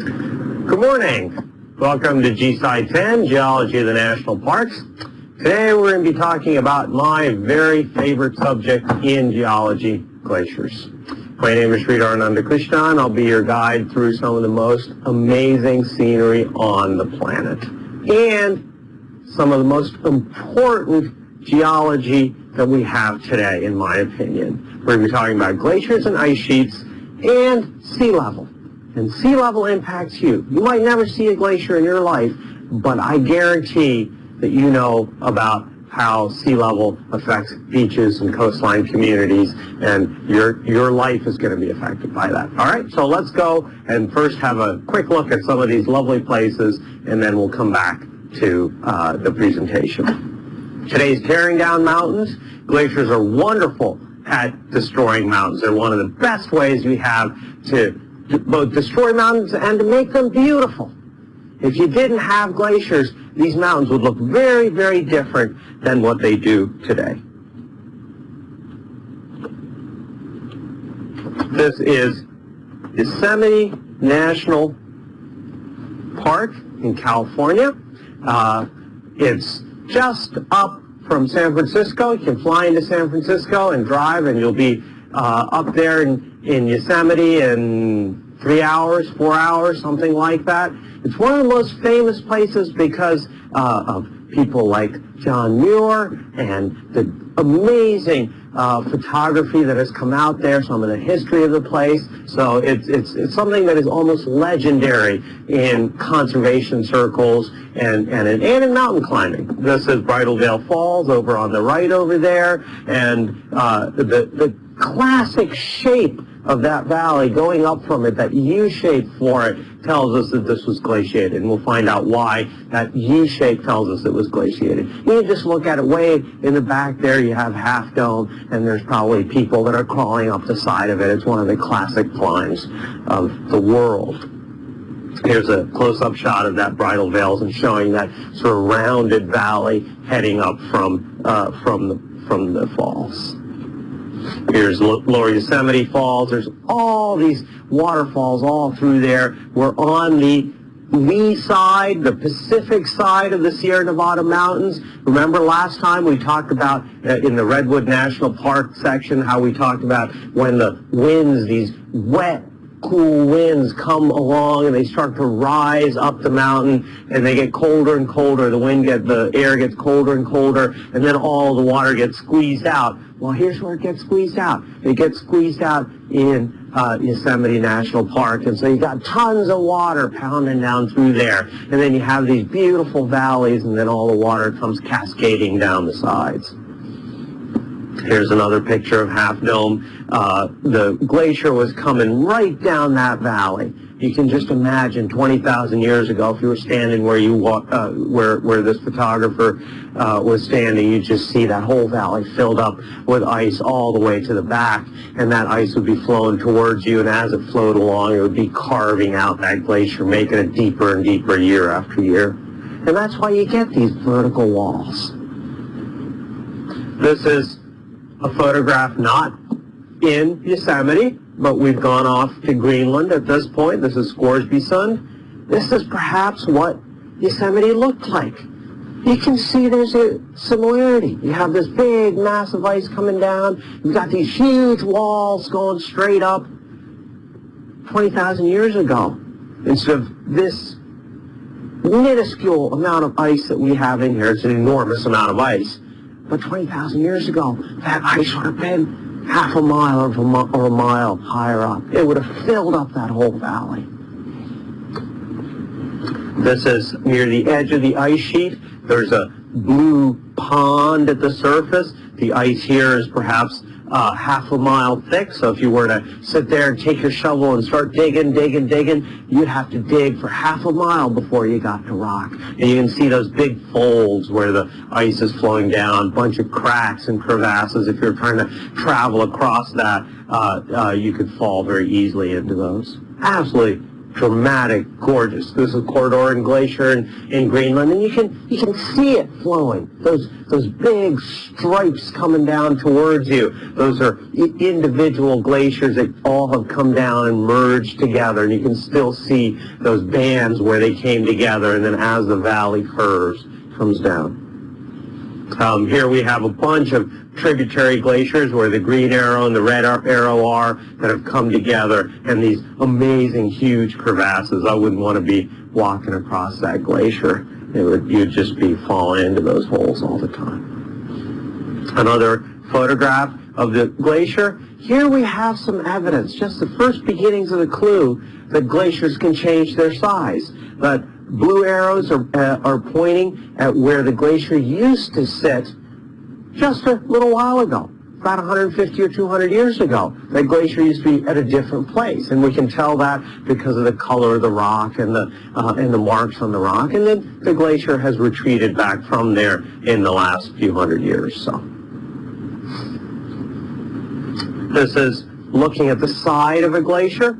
Good morning. Welcome to GSci 10, Geology of the National Parks. Today we're going to be talking about my very favorite subject in geology, glaciers. My name is Sridhar Anandakrishnan. I'll be your guide through some of the most amazing scenery on the planet and some of the most important geology that we have today, in my opinion. We're going to be talking about glaciers and ice sheets and sea level. And sea level impacts you. You might never see a glacier in your life, but I guarantee that you know about how sea level affects beaches and coastline communities, and your, your life is going to be affected by that. All right, so let's go and first have a quick look at some of these lovely places, and then we'll come back to uh, the presentation. Today's tearing down mountains. Glaciers are wonderful at destroying mountains. They're one of the best ways we have to both destroy mountains and to make them beautiful. If you didn't have glaciers, these mountains would look very, very different than what they do today. This is Yosemite National Park in California. Uh, it's just up from San Francisco. You can fly into San Francisco and drive, and you'll be uh, up there in, in Yosemite in three hours, four hours, something like that. It's one of the most famous places because uh, of people like John Muir and the amazing uh, photography that has come out there, some of the history of the place. So it's, it's, it's something that is almost legendary in conservation circles and, and, in, and in mountain climbing. This is Bridal Veil Falls over on the right over there, and uh, the, the classic shape of that valley going up from it, that U shape for it, tells us that this was glaciated. And we'll find out why that U shape tells us it was glaciated. You just look at it way in the back there, you have Half Dome, and there's probably people that are crawling up the side of it. It's one of the classic climbs of the world. Here's a close-up shot of that bridal veils and showing that sort of rounded valley heading up from, uh, from, the, from the falls. Here's Lower Yosemite Falls. There's all these waterfalls all through there. We're on the lee side, the Pacific side of the Sierra Nevada mountains. Remember last time we talked about uh, in the Redwood National Park section how we talked about when the winds, these wet cool winds come along and they start to rise up the mountain and they get colder and colder. The wind get the air gets colder and colder and then all the water gets squeezed out. Well, here's where it gets squeezed out. It gets squeezed out in uh, Yosemite National Park. And so you've got tons of water pounding down through there. And then you have these beautiful valleys and then all the water comes cascading down the sides. Here's another picture of Half Dome. Uh, the glacier was coming right down that valley. You can just imagine 20,000 years ago, if you were standing where you uh, where where this photographer uh, was standing, you just see that whole valley filled up with ice all the way to the back, and that ice would be flowing towards you, and as it flowed along, it would be carving out that glacier, making it deeper and deeper year after year. And that's why you get these vertical walls. This is a photograph not in Yosemite, but we've gone off to Greenland at this point. This is Scoresby Sund. This is perhaps what Yosemite looked like. You can see there's a similarity. You have this big, massive ice coming down. You've got these huge walls going straight up 20,000 years ago. Instead of this minuscule amount of ice that we have in here, it's an enormous amount of ice. But 20,000 years ago, that ice would have been half a mile or a, mile higher up. It would have filled up that whole valley. This is near the edge of the ice sheet. There's a blue pond at the surface. The ice here is perhaps uh, half a mile thick. So if you were to sit there and take your shovel and start digging, digging, digging, you'd have to dig for half a mile before you got to rock. And you can see those big folds where the ice is flowing down, a bunch of cracks and crevasses. If you're trying to travel across that, uh, uh, you could fall very easily into those. Absolutely dramatic, gorgeous. This is Corridor and Glacier in, in Greenland, and you can you can see it flowing. Those those big stripes coming down towards you. Those are individual glaciers that all have come down and merged together, and you can still see those bands where they came together. And then as the valley curves, comes down. Um, here we have a bunch of tributary glaciers where the green arrow and the red arrow are that have come together and these amazing huge crevasses. I wouldn't want to be walking across that glacier. It would, you'd just be falling into those holes all the time. Another photograph of the glacier. Here we have some evidence, just the first beginnings of the clue that glaciers can change their size. But blue arrows are, uh, are pointing at where the glacier used to sit just a little while ago, about 150 or 200 years ago. That glacier used to be at a different place, and we can tell that because of the color of the rock and the uh, and the marks on the rock. And then the glacier has retreated back from there in the last few hundred years. So this is looking at the side of a glacier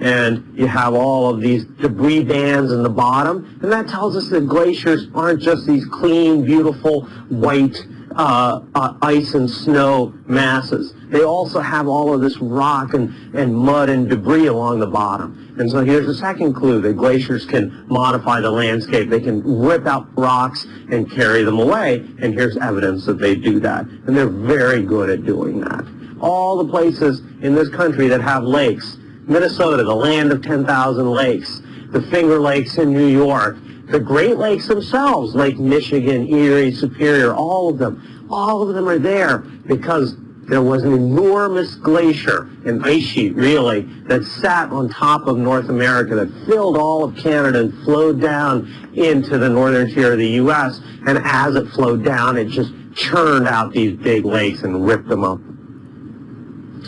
and you have all of these debris bands in the bottom, and that tells us that glaciers aren't just these clean, beautiful, white uh, uh, ice and snow masses. They also have all of this rock and, and mud and debris along the bottom. And so here's the second clue that glaciers can modify the landscape. They can rip out rocks and carry them away. And here's evidence that they do that. And they're very good at doing that. All the places in this country that have lakes, Minnesota, the land of 10,000 lakes, the Finger Lakes in New York, the Great Lakes themselves, Lake Michigan, Erie, Superior, all of them, all of them are there because there was an enormous glacier, an ice sheet really, that sat on top of North America that filled all of Canada and flowed down into the northern tier of the U.S. And as it flowed down, it just churned out these big lakes and ripped them up.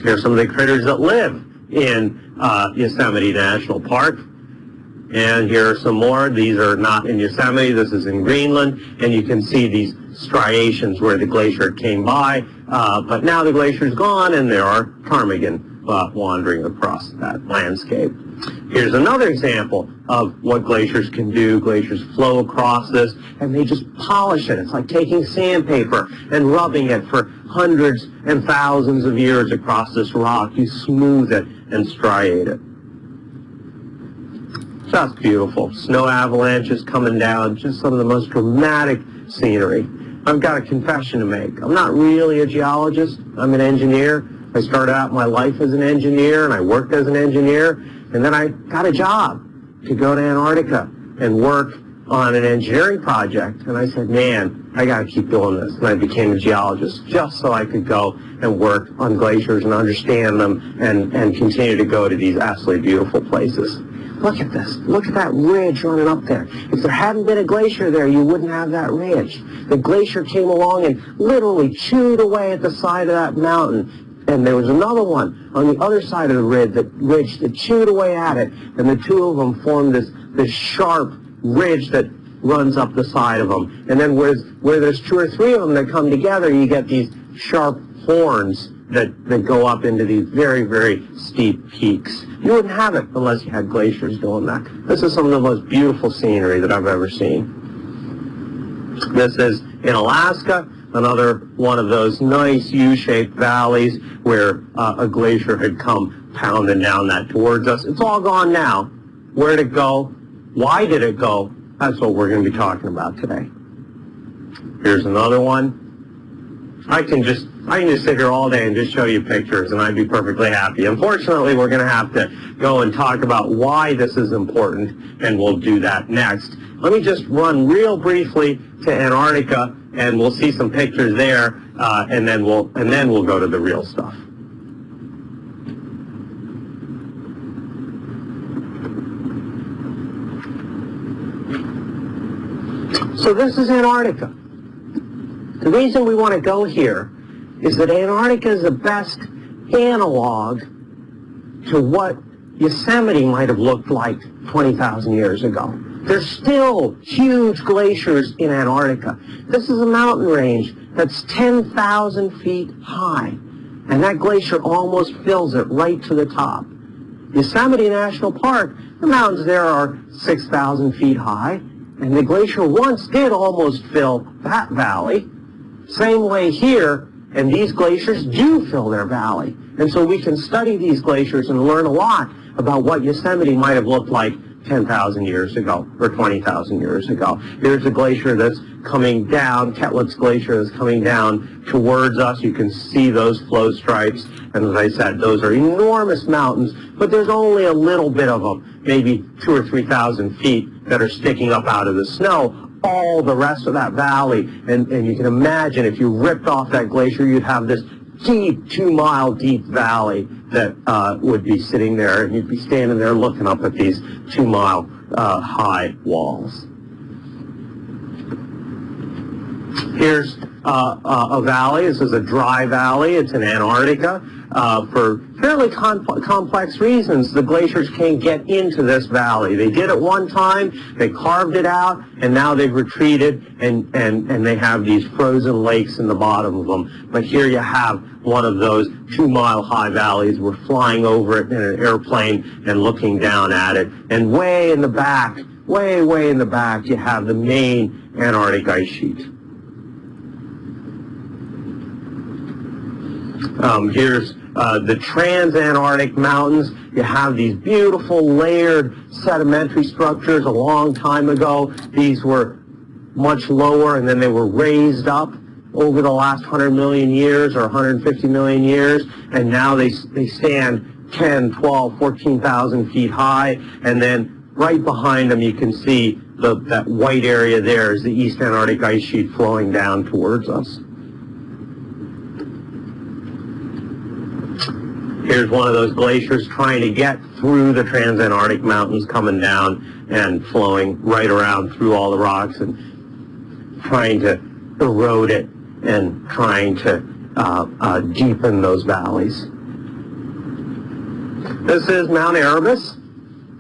Here's some of the critters that live in uh, Yosemite National Park. And here are some more. These are not in Yosemite. This is in Greenland. And you can see these striations where the glacier came by. Uh, but now the glacier is gone and there are ptarmigan uh, wandering across that landscape. Here's another example of what glaciers can do. Glaciers flow across this and they just polish it. It's like taking sandpaper and rubbing it for hundreds and thousands of years across this rock. You smooth it and striate it. Just beautiful. Snow avalanches coming down, just some of the most dramatic scenery. I've got a confession to make. I'm not really a geologist. I'm an engineer. I started out my life as an engineer, and I worked as an engineer, and then I got a job to go to Antarctica and work on an engineering project. And I said, man, I got to keep doing this. And I became a geologist just so I could go and work on glaciers and understand them and, and continue to go to these absolutely beautiful places. Look at this. Look at that ridge running up there. If there hadn't been a glacier there, you wouldn't have that ridge. The glacier came along and literally chewed away at the side of that mountain. And there was another one on the other side of the ridge that, ridge that chewed away at it. And the two of them formed this, this sharp ridge that runs up the side of them. And then where, where there's two or three of them that come together, you get these sharp horns that, that go up into these very, very steep peaks. You wouldn't have it unless you had glaciers doing that. This is some of the most beautiful scenery that I've ever seen. This is in Alaska, another one of those nice U-shaped valleys where uh, a glacier had come pounding down that towards us. It's all gone now. Where did it go? Why did it go? That's what we're going to be talking about today. Here's another one. I can just I can just sit here all day and just show you pictures and I'd be perfectly happy. Unfortunately, we're going to have to go and talk about why this is important and we'll do that next. Let me just run real briefly to Antarctica and we'll see some pictures there uh, and then we'll and then we'll go to the real stuff. So this is Antarctica. The reason we want to go here is that Antarctica is the best analog to what Yosemite might have looked like 20,000 years ago. There's still huge glaciers in Antarctica. This is a mountain range that's 10,000 feet high, and that glacier almost fills it right to the top. Yosemite National Park, the mountains there are 6,000 feet high, and the glacier once did almost fill that valley. Same way here, and these glaciers do fill their valley. And so we can study these glaciers and learn a lot about what Yosemite might have looked like 10,000 years ago or 20,000 years ago. Here's a glacier that's coming down, Koettlitz Glacier is coming down towards us. You can see those flow stripes. And as I said, those are enormous mountains, but there's only a little bit of them, maybe two or 3,000 feet that are sticking up out of the snow. All the rest of that valley, and, and you can imagine if you ripped off that glacier, you'd have this deep, two-mile deep valley that uh, would be sitting there, and you'd be standing there looking up at these two-mile uh, high walls. Here's uh, a valley. This is a dry valley. It's in Antarctica. Uh, for fairly complex reasons, the glaciers can't get into this valley. They did at one time, they carved it out, and now they've retreated, and, and, and they have these frozen lakes in the bottom of them. But here you have one of those two-mile-high valleys. We're flying over it in an airplane and looking down at it. And way in the back, way, way in the back, you have the main Antarctic ice sheet. Um, here's uh, the Transantarctic Mountains. You have these beautiful layered sedimentary structures a long time ago. These were much lower and then they were raised up over the last 100 million years or 150 million years and now they, they stand 10, 12, 14,000 feet high and then right behind them you can see the, that white area there is the East Antarctic ice sheet flowing down towards us. Here's one of those glaciers trying to get through the Transantarctic Mountains coming down and flowing right around through all the rocks and trying to erode it and trying to uh, uh, deepen those valleys. This is Mount Erebus.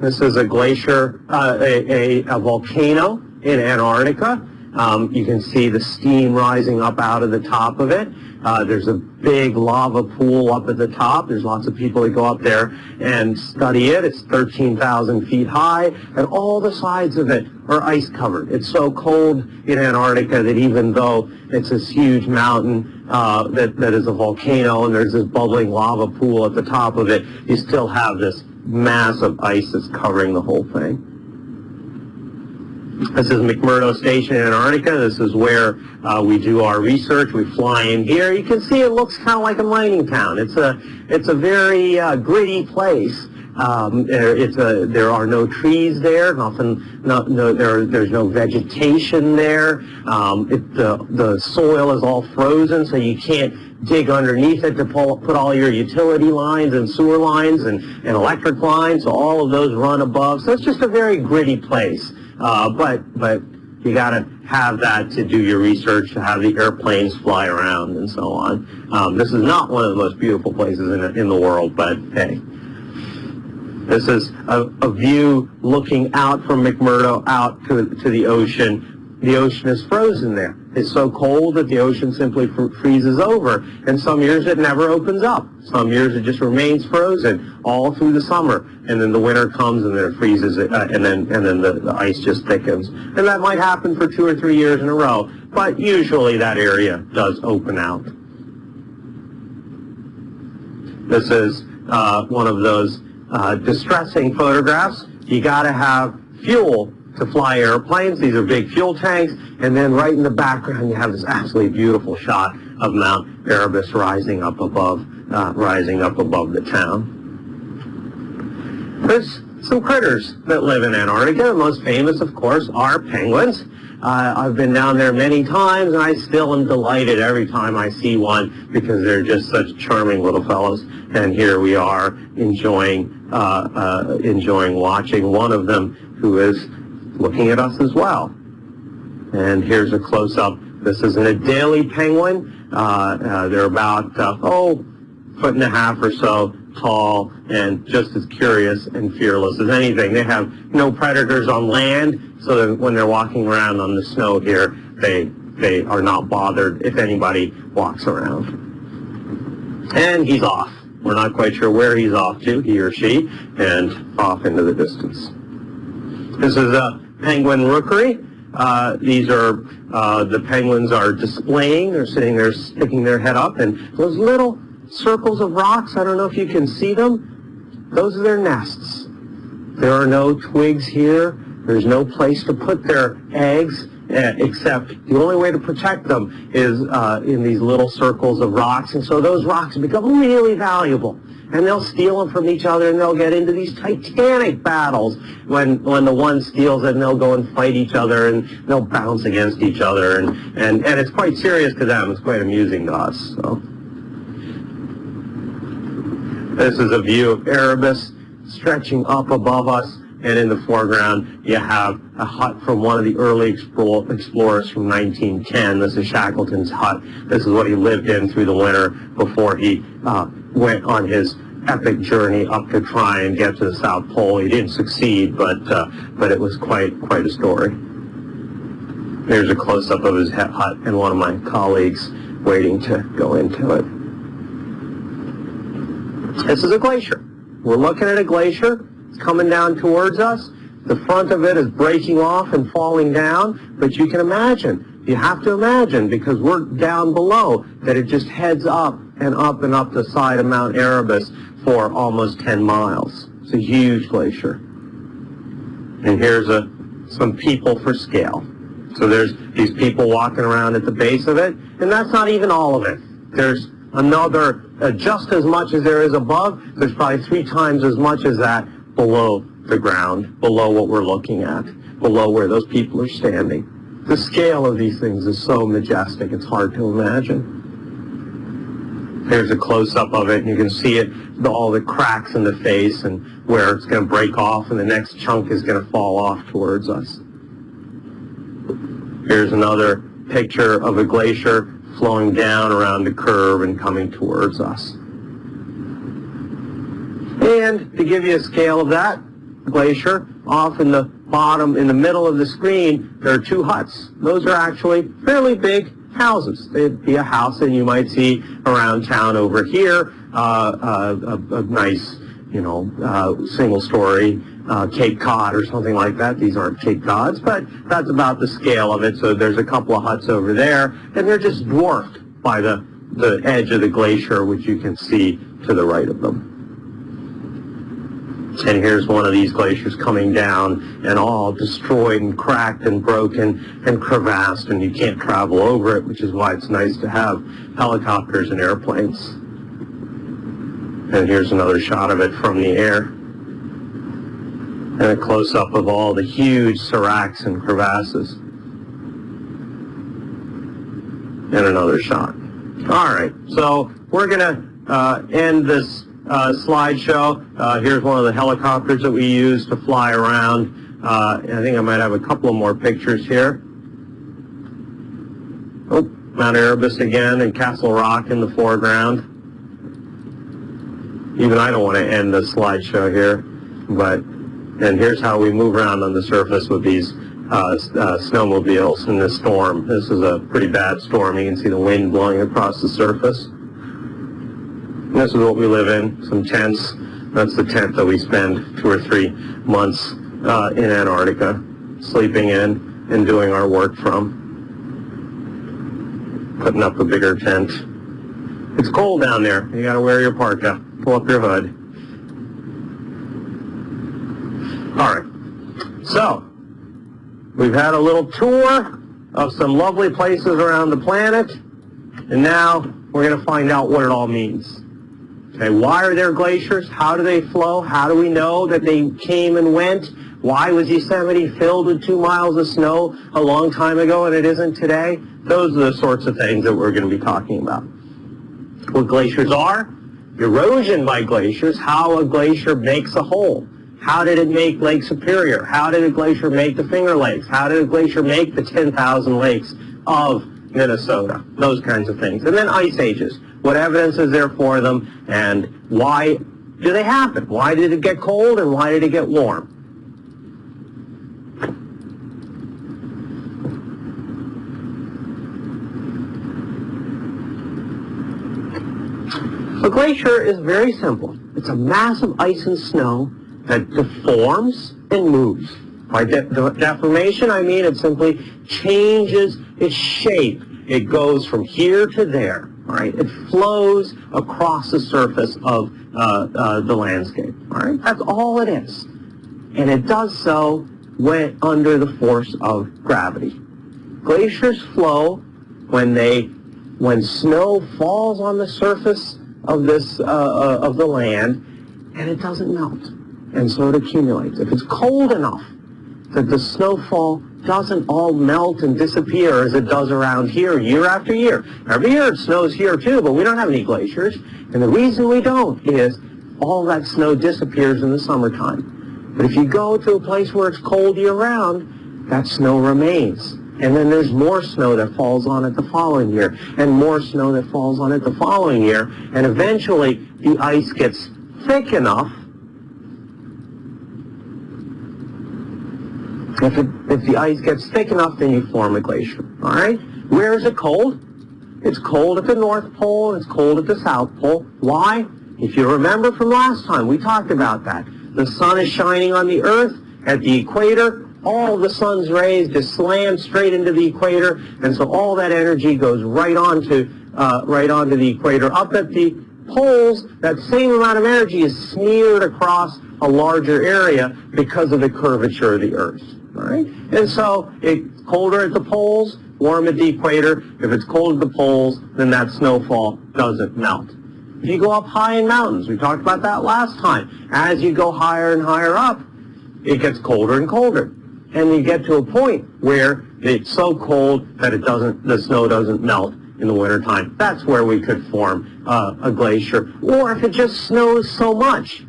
This is a glacier, uh, a, a, a, volcano in Antarctica. Um, you can see the steam rising up out of the top of it. Uh, there's a big lava pool up at the top. There's lots of people that go up there and study it. It's 13,000 feet high, and all the sides of it are ice covered. It's so cold in Antarctica that even though it's this huge mountain uh, that, that is a volcano and there's this bubbling lava pool at the top of it, you still have this mass of ice that's covering the whole thing. This is McMurdo Station in Antarctica. This is where uh, we do our research. We fly in here. You can see it looks kind of like a mining town. It's a, it's a very uh, gritty place. Um, a, there are no trees there. No, no, there, there's no vegetation there. Um, it, the, the soil is all frozen, so you can't dig underneath it to pull, put all your utility lines and sewer lines and, and electric lines. So all of those run above. So it's just a very gritty place. Uh, but but you got to have that to do your research, to have the airplanes fly around and so on. Um, this is not one of the most beautiful places in, in the world, but hey. This is a, a view looking out from McMurdo out to, to the ocean the ocean is frozen there. It's so cold that the ocean simply freezes over. And some years it never opens up. Some years it just remains frozen all through the summer. And then the winter comes and then it freezes, uh, and then, and then the, the ice just thickens. And that might happen for two or three years in a row. But usually that area does open out. This is uh, one of those uh, distressing photographs. You got to have fuel to fly airplanes. These are big fuel tanks. And then right in the background, you have this absolutely beautiful shot of Mount Erebus rising up above, uh, rising up above the town. There's some critters that live in Antarctica. The most famous, of course, are penguins. Uh, I've been down there many times, and I still am delighted every time I see one because they're just such charming little fellows. And here we are enjoying, uh, uh, enjoying watching one of them who is looking at us as well. And here's a close-up. This is an Adelie penguin. Uh, uh, they're about, uh, oh, foot and a half or so tall and just as curious and fearless as anything. They have no predators on land, so that when they're walking around on the snow here, they, they are not bothered if anybody walks around. And he's off. We're not quite sure where he's off to, he or she, and off into the distance. This is a penguin rookery. Uh, these are, uh, the penguins are displaying, they're sitting there sticking their head up, and those little circles of rocks, I don't know if you can see them, those are their nests. There are no twigs here, there's no place to put their eggs, uh, except the only way to protect them is uh, in these little circles of rocks, and so those rocks become really valuable and they'll steal them from each other and they'll get into these titanic battles when when the one steals it and they'll go and fight each other and they'll bounce against each other and and and it's quite serious to them it's quite amusing to us so this is a view of Erebus stretching up above us and in the foreground you have a hut from one of the early explorers from 1910. This is Shackleton's hut. This is what he lived in through the winter before he uh, went on his epic journey up to try and get to the South Pole. He didn't succeed, but uh, but it was quite quite a story. Here's a close-up of his hut and one of my colleagues waiting to go into it. This is a glacier. We're looking at a glacier. It's coming down towards us. The front of it is breaking off and falling down, but you can imagine, you have to imagine, because we're down below, that it just heads up and up and up the side of Mount Erebus for almost 10 miles. It's a huge glacier. And here's a, some people for scale. So there's these people walking around at the base of it, and that's not even all of it. There's another, uh, just as much as there is above, there's probably three times as much as that below the ground, below what we're looking at, below where those people are standing. The scale of these things is so majestic, it's hard to imagine. Here's a close-up of it, and you can see it, all the cracks in the face and where it's going to break off, and the next chunk is going to fall off towards us. Here's another picture of a glacier flowing down around the curve and coming towards us. And to give you a scale of that glacier, off in the bottom, in the middle of the screen, there are two huts. Those are actually fairly big houses. It'd be a house that you might see around town over here, uh, uh, a, a, nice, you know, uh, single-story uh, Cape Cod or something like that. These aren't Cape Cods, but that's about the scale of it. So there's a couple of huts over there, and they're just dwarfed by the, the edge of the glacier, which you can see to the right of them. And here's one of these glaciers coming down and all destroyed and cracked and broken and crevassed and you can't travel over it, which is why it's nice to have helicopters and airplanes. And here's another shot of it from the air. And a close-up of all the huge seracs and crevasses. And another shot. All right, so we're going to uh, end this uh, slideshow. Uh, here's one of the helicopters that we use to fly around. Uh, I think I might have a couple of more pictures here. Oh, Mount Erebus again and Castle Rock in the foreground. Even I don't want to end the slideshow here, but and here's how we move around on the surface with these uh, uh, snowmobiles in this storm. This is a pretty bad storm. You can see the wind blowing across the surface. This is what we live in, some tents. That's the tent that we spend two or three months uh, in Antarctica, sleeping in and doing our work from. Putting up a bigger tent. It's cold down there. You gotta wear your parka. Pull up your hood. All right. So, we've had a little tour of some lovely places around the planet, and now we're going to find out what it all means. Okay, why are there glaciers? How do they flow? How do we know that they came and went? Why was Yosemite filled with two miles of snow a long time ago and it isn't today? Those are the sorts of things that we're going to be talking about. What glaciers are, erosion by glaciers, how a glacier makes a hole. How did it make Lake Superior? How did a glacier make the Finger Lakes? How did a glacier make the 10,000 lakes of Minnesota? Those kinds of things. And then ice ages. What evidence is there for them? And why do they happen? Why did it get cold and why did it get warm? A glacier is very simple. It's a mass of ice and snow that deforms and moves. By de de deformation, I mean it simply changes its shape. It goes from here to there. All right, it flows across the surface of uh, uh, the landscape. All right, that's all it is, and it does so when under the force of gravity. Glaciers flow when they when snow falls on the surface of this uh, uh of the land, and it doesn't melt, and so it accumulates. If it's cold enough that the snowfall doesn't all melt and disappear as it does around here year after year. Every year it snows here too, but we don't have any glaciers. And the reason we don't is all that snow disappears in the summertime. But if you go to a place where it's cold year-round, that snow remains. And then there's more snow that falls on it the following year, and more snow that falls on it the following year, and eventually the ice gets thick enough If, it, if the ice gets thick enough, then you form a glacier. All right? Where is it cold? It's cold at the North Pole. It's cold at the South Pole. Why? If you remember from last time, we talked about that. The sun is shining on the Earth at the equator. All the sun's rays just slam straight into the equator, and so all that energy goes right onto uh, right onto the equator. Up at the poles, that same amount of energy is smeared across a larger area because of the curvature of the Earth. Right? And so it's colder at the poles, warm at the equator. If it's cold at the poles, then that snowfall doesn't melt. If you go up high in mountains, we talked about that last time. As you go higher and higher up, it gets colder and colder. And you get to a point where it's so cold that it doesn't, the snow doesn't melt in the wintertime. That's where we could form uh, a glacier. Or if it just snows so much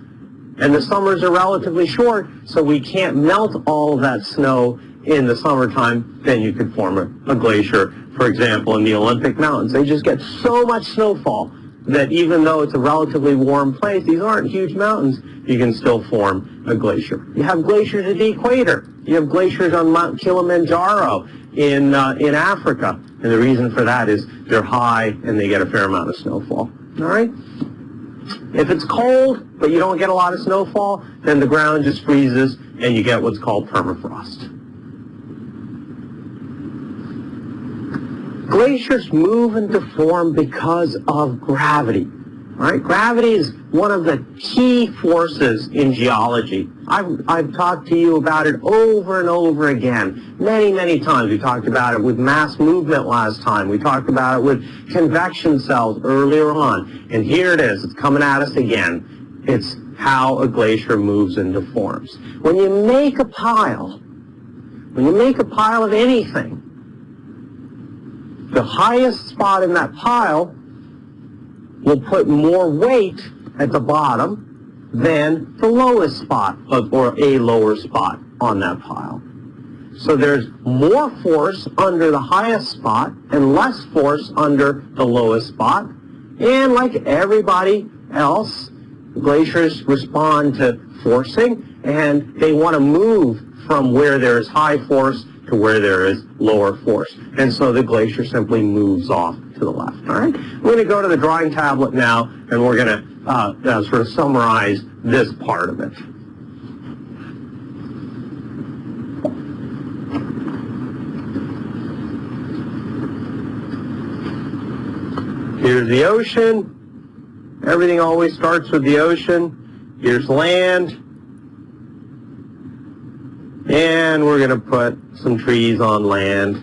and the summers are relatively short, so we can't melt all that snow in the summertime, then you could form a, a glacier. For example, in the Olympic Mountains, they just get so much snowfall that even though it's a relatively warm place, these aren't huge mountains, you can still form a glacier. You have glaciers at the equator. You have glaciers on Mount Kilimanjaro in, uh, in Africa. And the reason for that is they're high and they get a fair amount of snowfall. All right? If it's cold, but you don't get a lot of snowfall, then the ground just freezes and you get what's called permafrost. Glaciers move and deform because of gravity. Right? Gravity is one of the key forces in geology. I've, I've talked to you about it over and over again, many, many times. We talked about it with mass movement last time. We talked about it with convection cells earlier on. And here it is. It's coming at us again. It's how a glacier moves and deforms. When you make a pile, when you make a pile of anything, the highest spot in that pile will put more weight at the bottom than the lowest spot of, or a lower spot on that pile. So there's more force under the highest spot and less force under the lowest spot. And like everybody else, glaciers respond to forcing and they want to move from where there is high force to where there is lower force. And so the glacier simply moves off to the left. All right? We're going to go to the drawing tablet now, and we're going to uh, uh, sort of summarize this part of it. Here's the ocean. Everything always starts with the ocean. Here's land. And we're going to put some trees on land.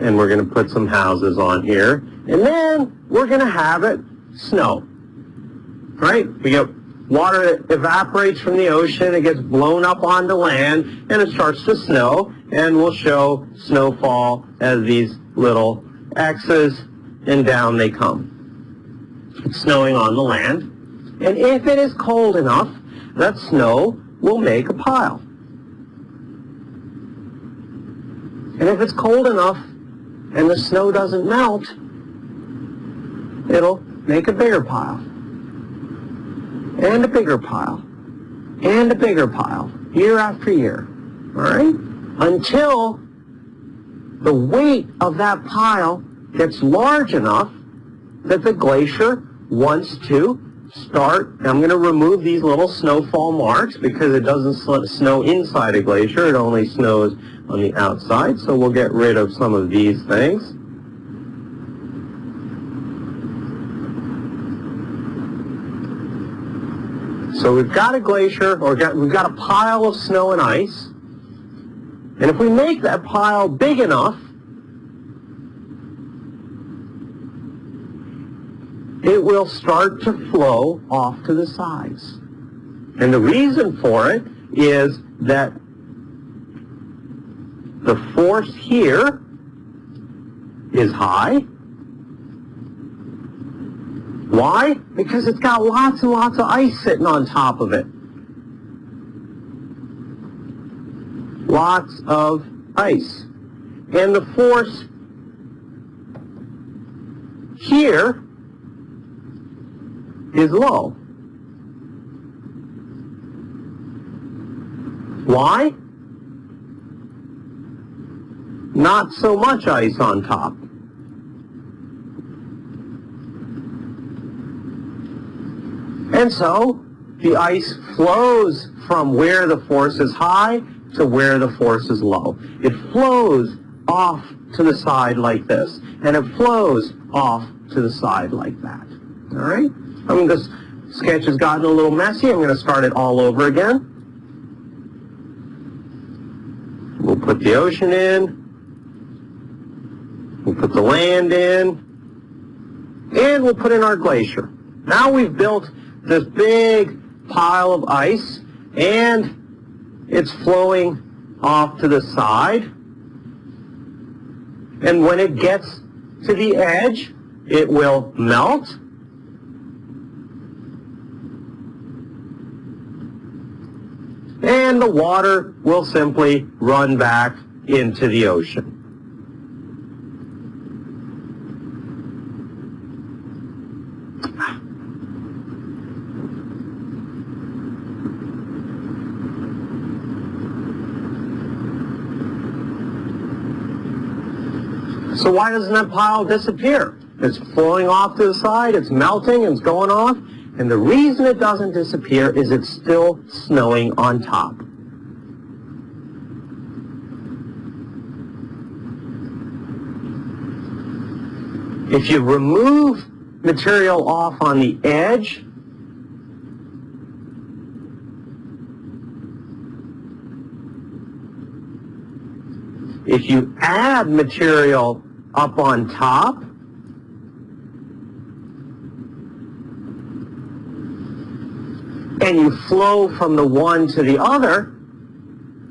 And we're going to put some houses on here. And then we're going to have it snow. Right? We get water that evaporates from the ocean. It gets blown up onto land. And it starts to snow. And we'll show snowfall as these little X's. And down they come. It's snowing on the land. And if it is cold enough, that snow will make a pile. And if it's cold enough and the snow doesn't melt, it'll make a bigger pile. And a bigger pile. And a bigger pile. Year after year. All right? Until the weight of that pile gets large enough that the glacier wants to start, I'm going to remove these little snowfall marks because it doesn't snow inside a glacier, it only snows on the outside, so we'll get rid of some of these things. So we've got a glacier, or we've got a pile of snow and ice, and if we make that pile big enough, it will start to flow off to the sides. And the reason for it is that the force here is high. Why? Because it's got lots and lots of ice sitting on top of it. Lots of ice. And the force here is low. Why? Not so much ice on top. And so the ice flows from where the force is high to where the force is low. It flows off to the side like this, and it flows off to the side like that. All right? I mean, this sketch has gotten a little messy. I'm going to start it all over again. We'll put the ocean in. We'll put the land in. And we'll put in our glacier. Now we've built this big pile of ice and it's flowing off to the side. And when it gets to the edge, it will melt. And the water will simply run back into the ocean. So why doesn't that pile disappear? It's flowing off to the side, it's melting, it's going off, and the reason it doesn't disappear is it's still snowing on top. If you remove material off on the edge, if you add material up on top, and you flow from the one to the other,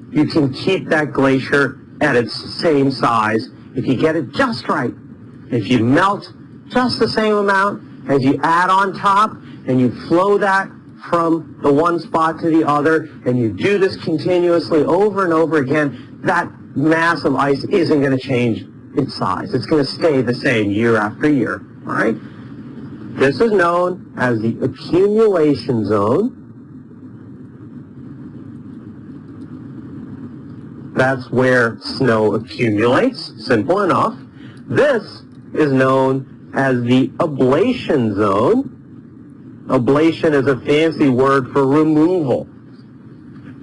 you can keep that glacier at its same size. If you get it just right. If you melt just the same amount as you add on top and you flow that from the one spot to the other and you do this continuously over and over again, that mass of ice isn't going to change its size. It's going to stay the same year after year. All right? This is known as the accumulation zone. That's where snow accumulates, simple enough. This is known as the ablation zone. Ablation is a fancy word for removal.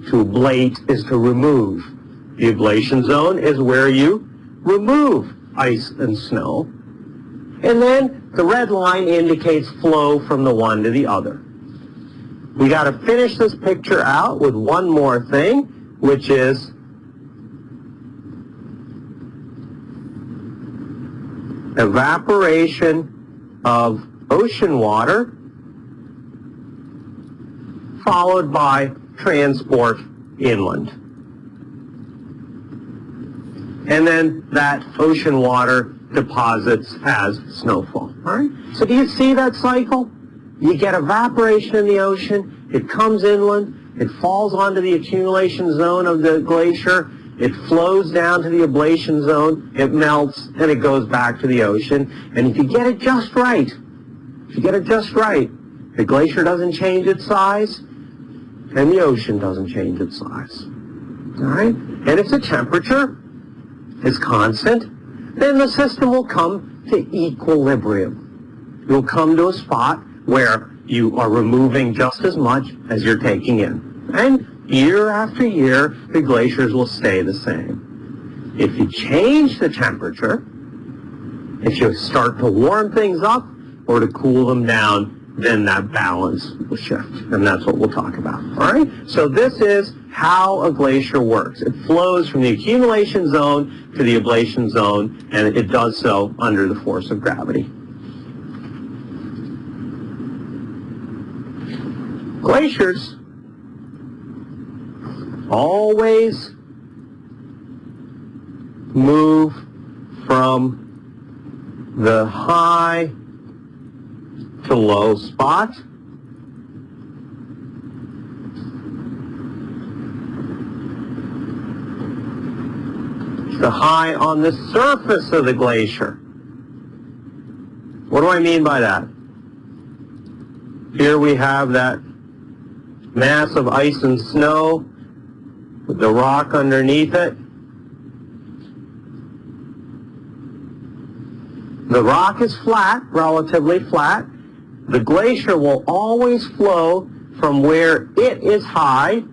To ablate is to remove. The ablation zone is where you remove ice and snow. And then the red line indicates flow from the one to the other. We got to finish this picture out with one more thing, which is evaporation of ocean water followed by transport inland. And then that ocean water deposits as snowfall. All right? So do you see that cycle? You get evaporation in the ocean, it comes inland, it falls onto the accumulation zone of the glacier, it flows down to the ablation zone, it melts, and it goes back to the ocean. And if you get it just right, if you get it just right, the glacier doesn't change its size, and the ocean doesn't change its size. All right? And if the temperature is constant, then the system will come to equilibrium. you'll come to a spot where you are removing just as much as you're taking in. And year after year, the glaciers will stay the same. If you change the temperature, if you start to warm things up or to cool them down, then that balance will shift. And that's what we'll talk about. All right? So this is how a glacier works. It flows from the accumulation zone to the ablation zone, and it does so under the force of gravity. Glaciers always move from the high to low spot. The high on the surface of the glacier. What do I mean by that? Here we have that mass of ice and snow with the rock underneath it. The rock is flat, relatively flat. The glacier will always flow from where it is high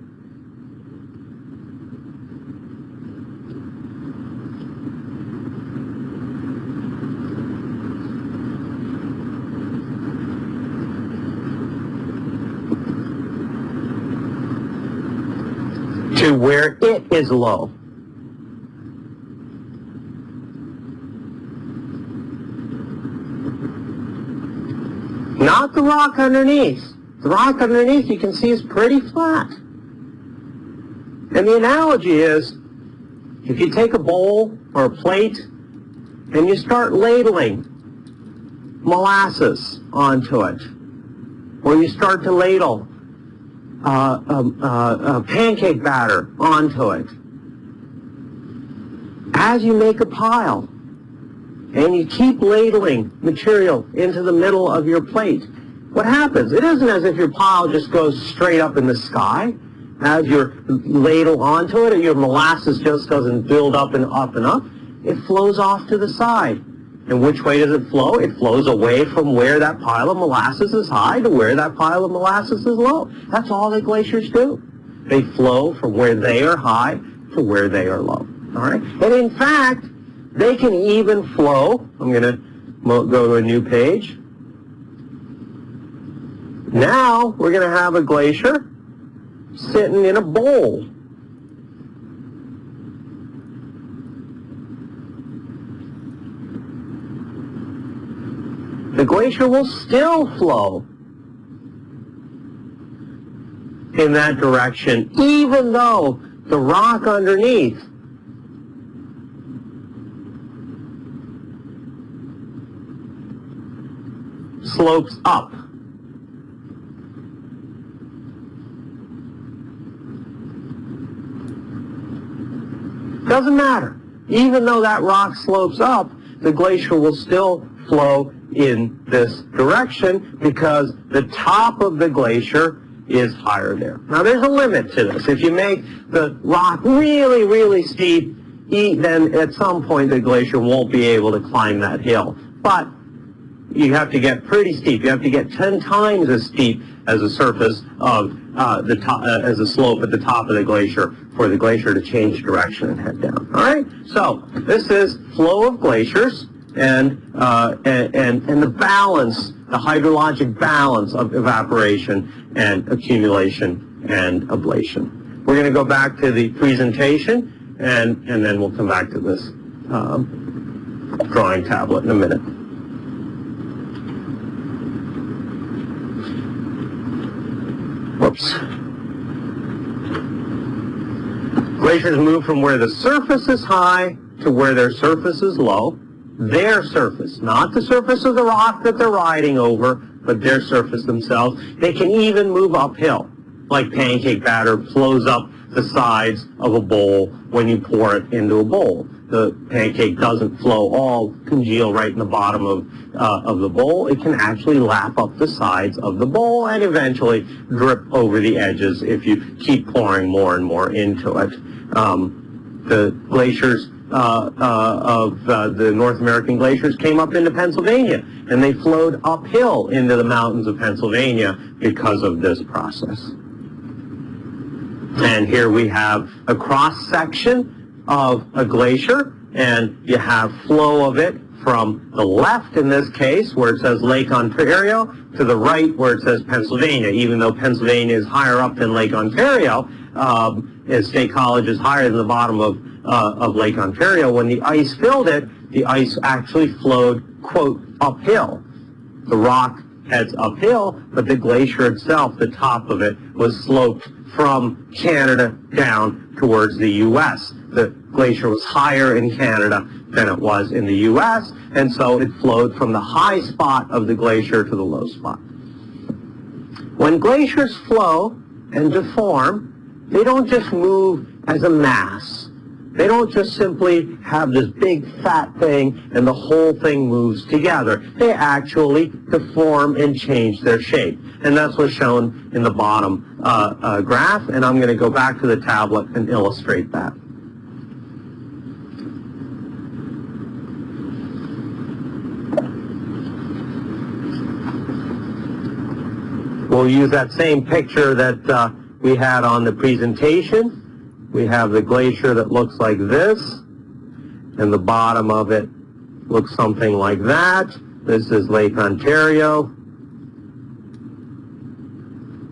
to where it is low. Not the rock underneath. The rock underneath you can see is pretty flat. And the analogy is, if you take a bowl or a plate and you start ladling molasses onto it, or you start to ladle uh, um, uh, uh, pancake batter onto it. As you make a pile, and you keep ladling material into the middle of your plate, what happens? It isn't as if your pile just goes straight up in the sky. As you ladle onto it, or your molasses just doesn't build up and up and up. It flows off to the side. And which way does it flow? It flows away from where that pile of molasses is high to where that pile of molasses is low. That's all that glaciers do. They flow from where they are high to where they are low. All right? And in fact, they can even flow. I'm going to go to a new page. Now we're going to have a glacier sitting in a bowl. the glacier will still flow in that direction, even though the rock underneath slopes up. Doesn't matter. Even though that rock slopes up, the glacier will still flow in this direction because the top of the glacier is higher there. Now there's a limit to this. If you make the rock really, really steep, then at some point the glacier won't be able to climb that hill. But you have to get pretty steep. You have to get 10 times as steep as the surface of uh, the top, uh, as a slope at the top of the glacier for the glacier to change direction and head down. All right? So this is flow of glaciers and, uh, and, and, and the balance, the hydrologic balance of evaporation and accumulation and ablation. We're going to go back to the presentation and, and then we'll come back to this um, drawing tablet in a minute. Whoops. Glaciers move from where the surface is high to where their surface is low their surface, not the surface of the rock that they're riding over, but their surface themselves. They can even move uphill, like pancake batter flows up the sides of a bowl when you pour it into a bowl. The pancake doesn't flow all congeal right in the bottom of, uh, of the bowl. It can actually lap up the sides of the bowl and eventually drip over the edges if you keep pouring more and more into it. Um, the glaciers uh, uh, of uh, the North American glaciers came up into Pennsylvania, and they flowed uphill into the mountains of Pennsylvania because of this process. And here we have a cross-section of a glacier, and you have flow of it from the left in this case, where it says Lake Ontario, to the right where it says Pennsylvania, even though Pennsylvania is higher up than Lake Ontario, um, State College is higher than the bottom of, uh, of Lake Ontario. When the ice filled it, the ice actually flowed, quote, uphill. The rock heads uphill, but the glacier itself, the top of it, was sloped from Canada down towards the U.S. The glacier was higher in Canada than it was in the U.S., and so it flowed from the high spot of the glacier to the low spot. When glaciers flow and deform, they don't just move as a mass. They don't just simply have this big fat thing and the whole thing moves together. They actually deform and change their shape. And that's what's shown in the bottom uh, uh, graph. And I'm going to go back to the tablet and illustrate that. We'll use that same picture that uh, we had on the presentation. We have the glacier that looks like this, and the bottom of it looks something like that. This is Lake Ontario,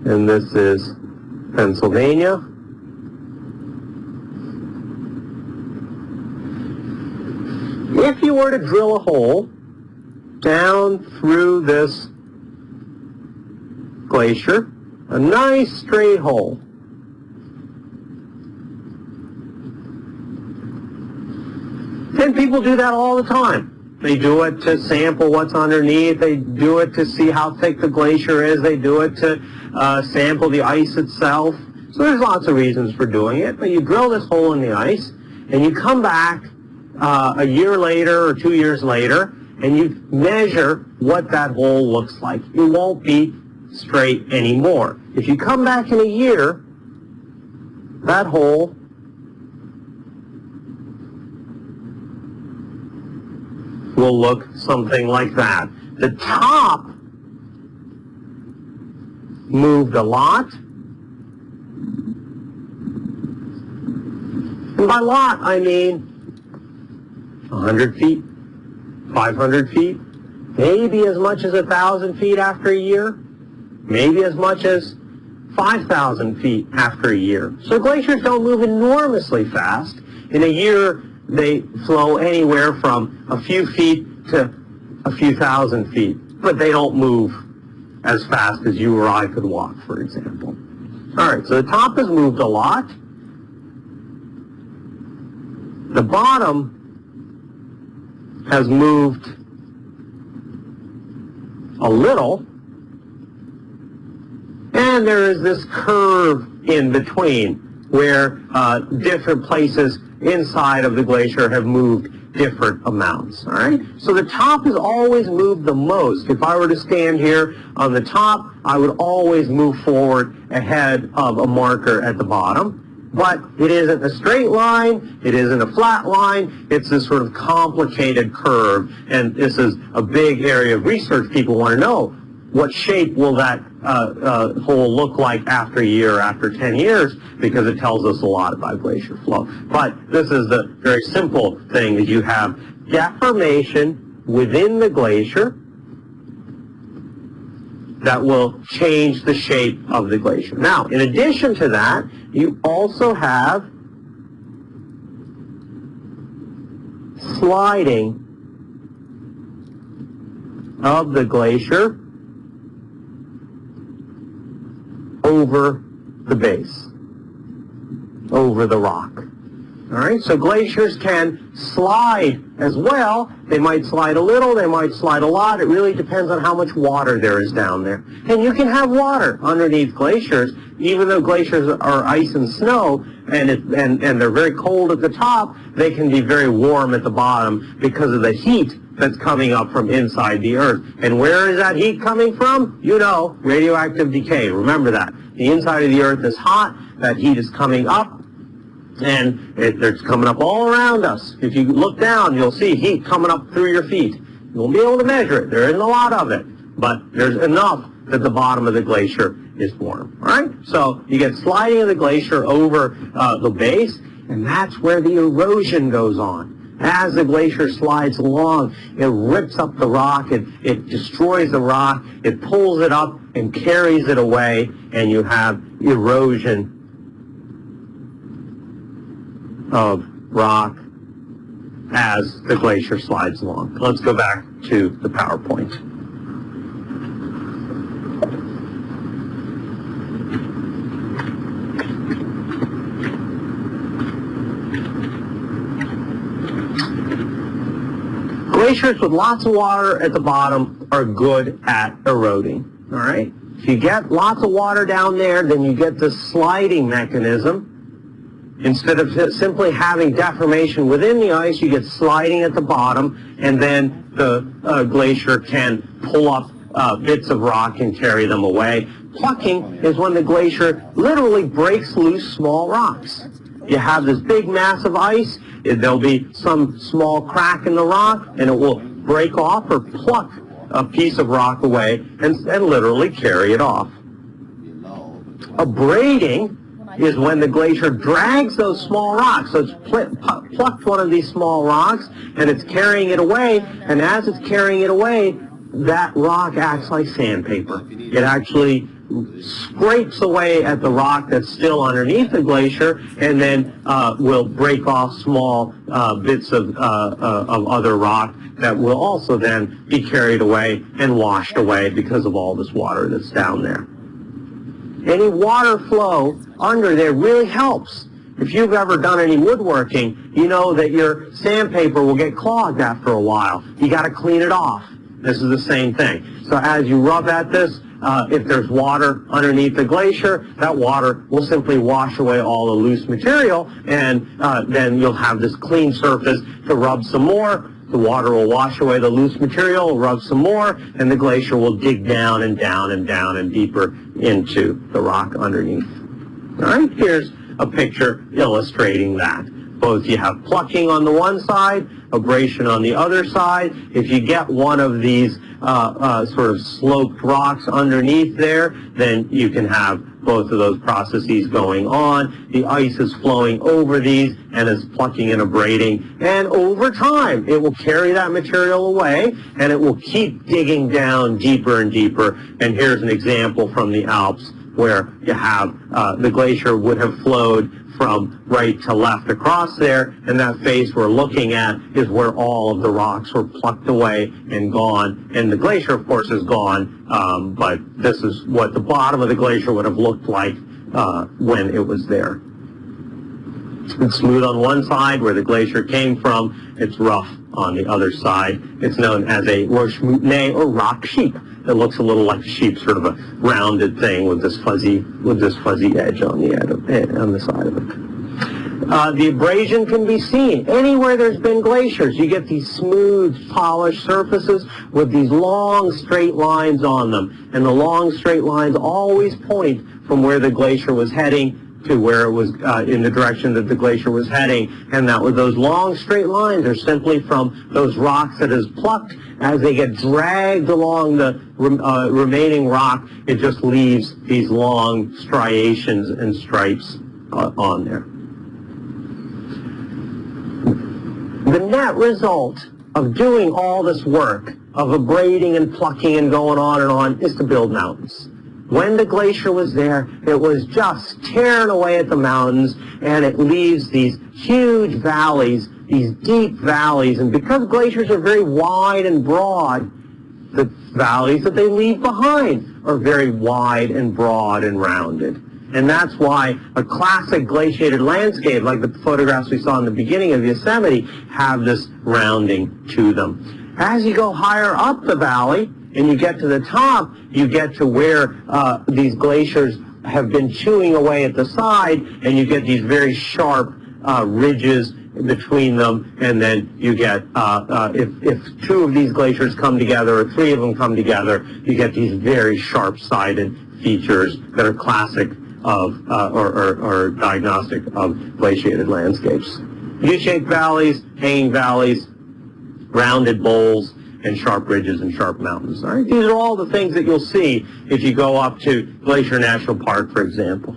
and this is Pennsylvania. If you were to drill a hole down through this glacier, a nice straight hole. And people do that all the time. They do it to sample what's underneath. They do it to see how thick the glacier is. They do it to uh, sample the ice itself. So there's lots of reasons for doing it. But you drill this hole in the ice, and you come back uh, a year later or two years later, and you measure what that hole looks like. It won't be straight anymore. If you come back in a year, that hole will look something like that. The top moved a lot. And by lot, I mean 100 feet, 500 feet, maybe as much as 1,000 feet after a year maybe as much as 5,000 feet after a year. So glaciers don't move enormously fast. In a year, they flow anywhere from a few feet to a few thousand feet, but they don't move as fast as you or I could walk, for example. All right, so the top has moved a lot. The bottom has moved a little, and there is this curve in between where uh, different places inside of the glacier have moved different amounts, all right? So the top has always moved the most. If I were to stand here on the top, I would always move forward ahead of a marker at the bottom. But it isn't a straight line, it isn't a flat line, it's this sort of complicated curve. And this is a big area of research people want to know what shape will that uh, uh, hole look like after a year, after 10 years, because it tells us a lot about glacier flow. But this is the very simple thing that you have deformation within the glacier that will change the shape of the glacier. Now, in addition to that, you also have sliding of the glacier over the base, over the rock. All right, so glaciers can slide as well. They might slide a little, they might slide a lot. It really depends on how much water there is down there. And you can have water underneath glaciers, even though glaciers are ice and snow, and, it, and, and they're very cold at the top, they can be very warm at the bottom because of the heat that's coming up from inside the earth. And where is that heat coming from? You know, radioactive decay. Remember that. The inside of the earth is hot. That heat is coming up and it, it's coming up all around us. If you look down, you'll see heat coming up through your feet. You won't be able to measure it. There isn't a lot of it, but there's enough that the bottom of the glacier is warm. All right? So you get sliding of the glacier over uh, the base, and that's where the erosion goes on. As the glacier slides along, it rips up the rock, it, it destroys the rock, it pulls it up and carries it away, and you have erosion of rock as the glacier slides along. Let's go back to the PowerPoint. Glaciers with lots of water at the bottom are good at eroding, all right? If you get lots of water down there, then you get this sliding mechanism. Instead of simply having deformation within the ice, you get sliding at the bottom, and then the uh, glacier can pull up uh, bits of rock and carry them away. Plucking is when the glacier literally breaks loose small rocks. You have this big mass of ice, there'll be some small crack in the rock, and it will break off or pluck a piece of rock away and, and literally carry it off. Abrading is when the glacier drags those small rocks. So it's pl plucked one of these small rocks and it's carrying it away, and as it's carrying it away, that rock acts like sandpaper. It actually scrapes away at the rock that's still underneath the glacier and then uh, will break off small uh, bits of, uh, uh, of other rock that will also then be carried away and washed away because of all this water that's down there. Any water flow under there really helps. If you've ever done any woodworking, you know that your sandpaper will get clogged after a while. You got to clean it off. This is the same thing. So as you rub at this, uh, if there's water underneath the glacier, that water will simply wash away all the loose material, and uh, then you'll have this clean surface to rub some more. The water will wash away the loose material, rub some more, and the glacier will dig down and down and down and deeper into the rock underneath. All right, here's a picture illustrating that. Both you have plucking on the one side, abrasion on the other side. If you get one of these uh, uh, sort of sloped rocks underneath there, then you can have both of those processes going on. The ice is flowing over these and is plucking and abrading. And over time, it will carry that material away and it will keep digging down deeper and deeper. And here's an example from the Alps where you have uh, the glacier would have flowed from right to left across there, and that face we're looking at is where all of the rocks were plucked away and gone. And the glacier, of course, is gone, um, but this is what the bottom of the glacier would have looked like uh, when it was there. It's smooth on one side where the glacier came from. It's rough on the other side. It's known as a roche moutonnée or rock sheep. It looks a little like a sheep, sort of a rounded thing with this fuzzy with this fuzzy edge on the edge of, eh, on the side of it. Uh, the abrasion can be seen anywhere there's been glaciers. You get these smooth, polished surfaces with these long, straight lines on them, and the long, straight lines always point from where the glacier was heading to where it was uh, in the direction that the glacier was heading, and that was those long straight lines are simply from those rocks that is plucked as they get dragged along the uh, remaining rock, it just leaves these long striations and stripes uh, on there. The net result of doing all this work, of abrading and plucking and going on and on, is to build mountains. When the glacier was there, it was just tearing away at the mountains, and it leaves these huge valleys, these deep valleys. And because glaciers are very wide and broad, the valleys that they leave behind are very wide and broad and rounded. And that's why a classic glaciated landscape, like the photographs we saw in the beginning of Yosemite, have this rounding to them. As you go higher up the valley, and you get to the top, you get to where uh, these glaciers have been chewing away at the side, and you get these very sharp uh, ridges between them, and then you get, uh, uh, if, if two of these glaciers come together, or three of them come together, you get these very sharp-sided features that are classic of, uh, or, or, or diagnostic of glaciated landscapes. U-shaped valleys, hanging valleys, rounded bowls, and sharp ridges and sharp mountains. All right? These are all the things that you'll see if you go up to Glacier National Park, for example.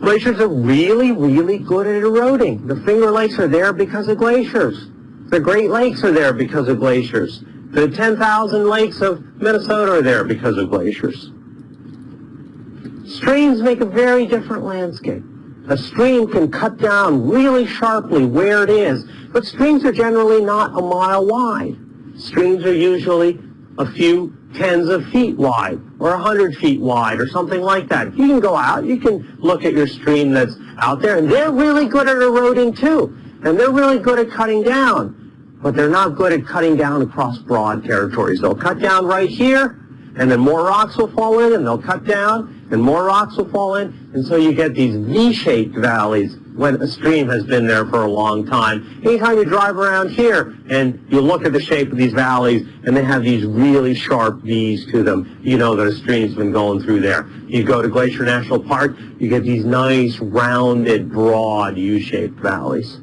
Glaciers are really, really good at eroding. The Finger Lakes are there because of glaciers. The Great Lakes are there because of glaciers. The 10,000 lakes of Minnesota are there because of glaciers. Streams make a very different landscape. A stream can cut down really sharply where it is, but streams are generally not a mile wide. Streams are usually a few tens of feet wide or a hundred feet wide or something like that. You can go out, you can look at your stream that's out there, and they're really good at eroding too. And they're really good at cutting down but they're not good at cutting down across broad territories. They'll cut down right here, and then more rocks will fall in, and they'll cut down, and more rocks will fall in, and so you get these V-shaped valleys when a stream has been there for a long time. Anytime you drive around here and you look at the shape of these valleys and they have these really sharp V's to them, you know that a stream's been going through there. You go to Glacier National Park, you get these nice, rounded, broad U-shaped valleys.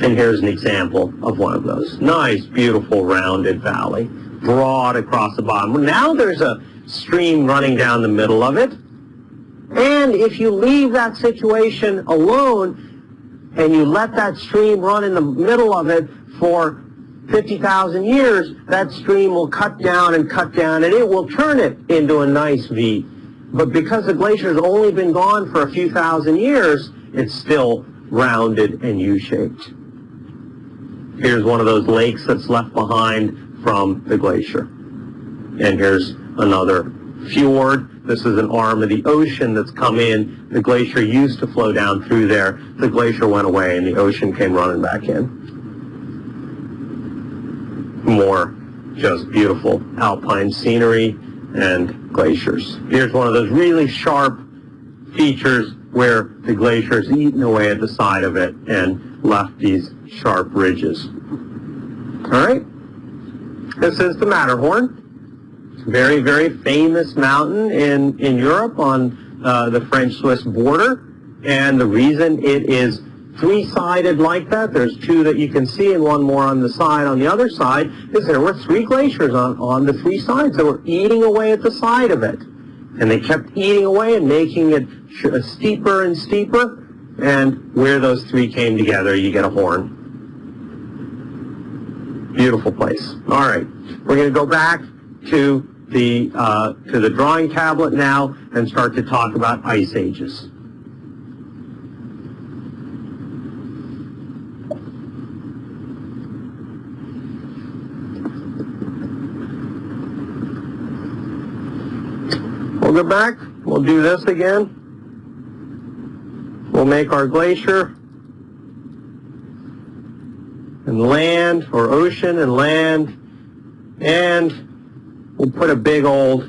And here's an example of one of those. Nice, beautiful, rounded valley, broad across the bottom. Now there's a stream running down the middle of it. And if you leave that situation alone and you let that stream run in the middle of it for 50,000 years, that stream will cut down and cut down and it will turn it into a nice V. But because the glacier has only been gone for a few thousand years, it's still rounded and U-shaped. Here's one of those lakes that's left behind from the glacier. And here's another fjord. This is an arm of the ocean that's come in. The glacier used to flow down through there. The glacier went away and the ocean came running back in. More just beautiful alpine scenery and glaciers. Here's one of those really sharp features where the glacier has eaten away at the side of it and left these sharp ridges. All right? This is the Matterhorn. Very, very famous mountain in, in Europe on uh, the French-Swiss border. And the reason it is three-sided like that, there's two that you can see and one more on the side on the other side, is there were three glaciers on, on the three sides that were eating away at the side of it. And they kept eating away and making it steeper and steeper. And where those three came together, you get a horn. Beautiful place. All right, we're going to go back to the uh, to the drawing tablet now and start to talk about ice ages. We'll go back. We'll do this again. We'll make our glacier and land or ocean and land and we'll put a big old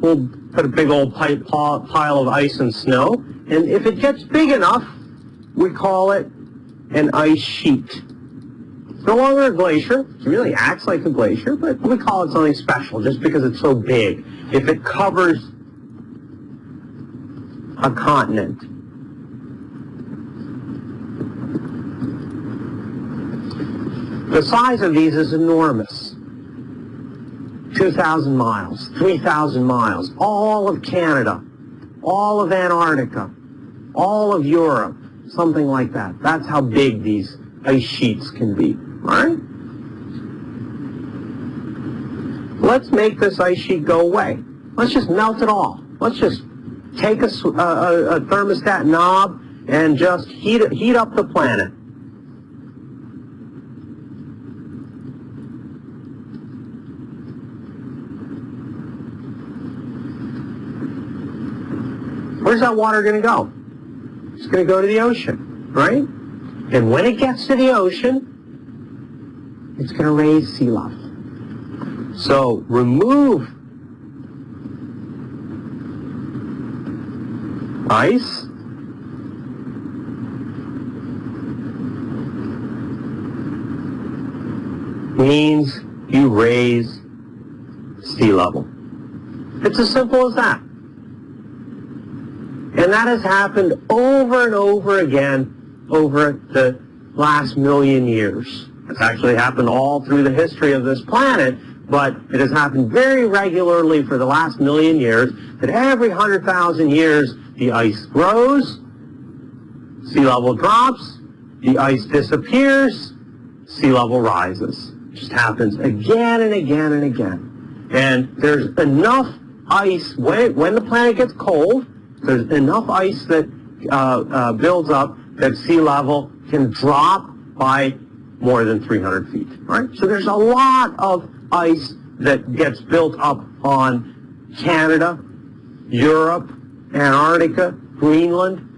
we'll put a big old pile of ice and snow and if it gets big enough we call it an ice sheet. No longer a glacier. It really acts like a glacier, but we call it something special just because it's so big. If it covers a continent, The size of these is enormous. 2,000 miles, 3,000 miles, all of Canada, all of Antarctica, all of Europe, something like that. That's how big these ice sheets can be. All right? Let's make this ice sheet go away. Let's just melt it all. Let's just take a, a, a thermostat knob and just heat, heat up the planet. Where's that water going to go? It's going to go to the ocean, right? And when it gets to the ocean, it's going to raise sea level. So remove ice means you raise sea level. It's as simple as that. And that has happened over and over again over the last million years. It's actually happened all through the history of this planet, but it has happened very regularly for the last million years that every 100,000 years the ice grows, sea level drops, the ice disappears, sea level rises. It just happens again and again and again. And there's enough ice, when, when the planet gets cold, there's enough ice that uh, uh, builds up that sea level can drop by more than 300 feet. Right? So there's a lot of ice that gets built up on Canada, Europe, Antarctica, Greenland,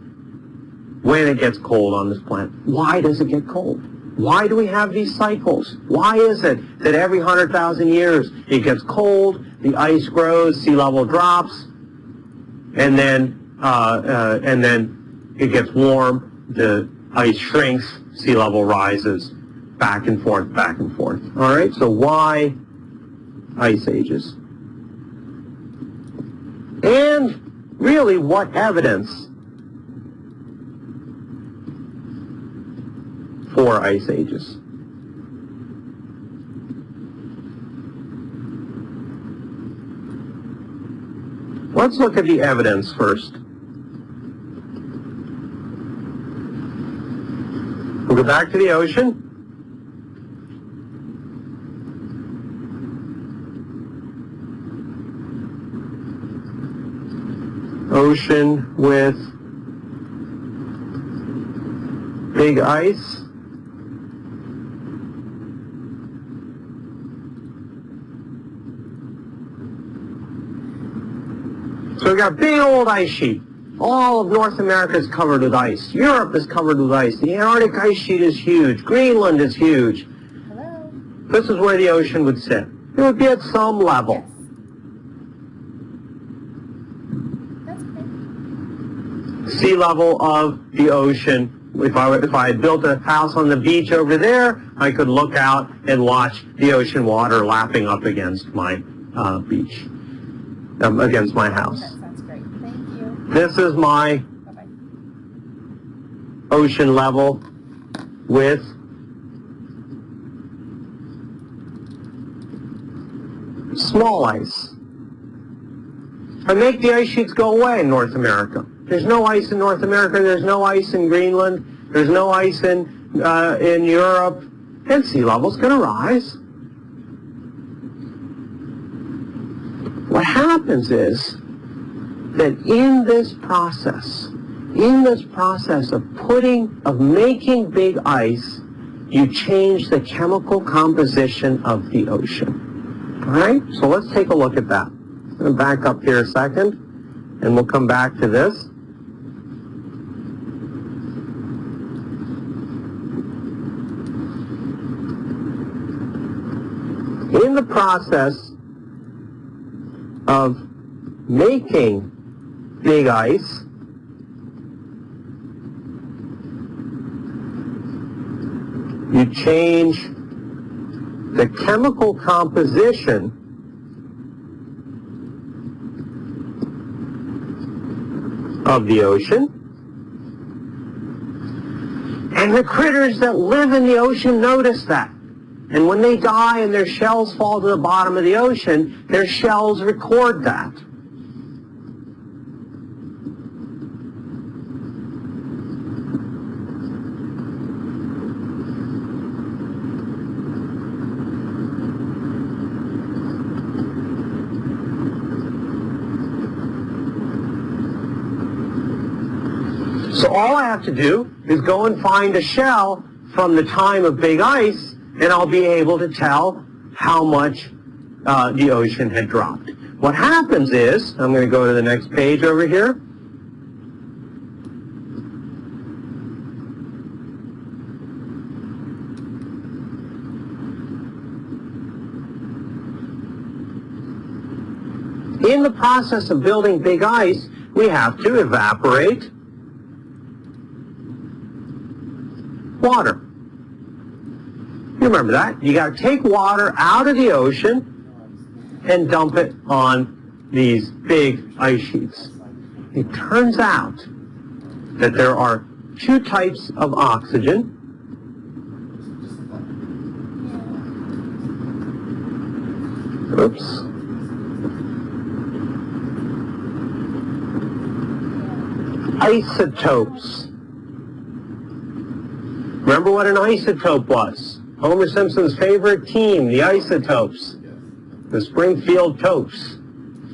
when it gets cold on this planet. Why does it get cold? Why do we have these cycles? Why is it that every 100,000 years it gets cold, the ice grows, sea level drops, and then uh, uh, and then it gets warm, the ice shrinks, sea level rises, back and forth, back and forth. All right, so why ice ages? And really, what evidence for ice ages? Let's look at the evidence first. We'll go back to the ocean. Ocean with big ice. So we got big old ice sheet. All of North America is covered with ice. Europe is covered with ice. The Antarctic ice sheet is huge. Greenland is huge. Hello? This is where the ocean would sit. It would be at some level. Yes. Sea level of the ocean. If I, if I had built a house on the beach over there, I could look out and watch the ocean water lapping up against my uh, beach, um, against my house. That sounds great. Thank you. This is my ocean level with small ice. I make the ice sheets go away in North America. There's no ice in North America. There's no ice in Greenland. There's no ice in uh, in Europe. And sea level's going to rise. What happens is that in this process, in this process of putting, of making big ice, you change the chemical composition of the ocean. All right? So let's take a look at that. I'm going to back up here a second, and we'll come back to this. In the process of making big ice, you change the chemical composition of the ocean. And the critters that live in the ocean notice that. And when they die and their shells fall to the bottom of the ocean, their shells record that. So all I to do is go and find a shell from the time of big ice, and I'll be able to tell how much uh, the ocean had dropped. What happens is, I'm going to go to the next page over here. In the process of building big ice, we have to evaporate water. You remember that? You got to take water out of the ocean and dump it on these big ice sheets. It turns out that there are two types of oxygen. Oops. Isotopes. Remember what an isotope was? Homer Simpson's favorite team, the Isotopes, the Springfield Topes.